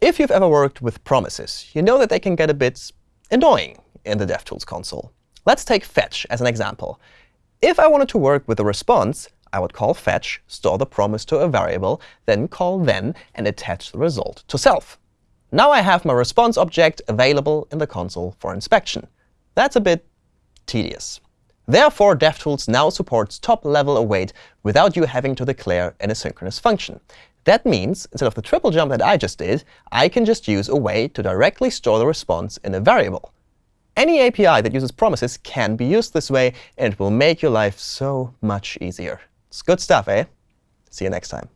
If you've ever worked with promises, you know that they can get a bit annoying in the DevTools console. Let's take fetch as an example. If I wanted to work with a response, I would call fetch, store the promise to a variable, then call then, and attach the result to self. Now I have my response object available in the console for inspection. That's a bit tedious. Therefore, DevTools now supports top-level await without you having to declare an asynchronous function. That means instead of the triple jump that I just did, I can just use await to directly store the response in a variable. Any API that uses promises can be used this way, and it will make your life so much easier. It's good stuff, eh? See you next time.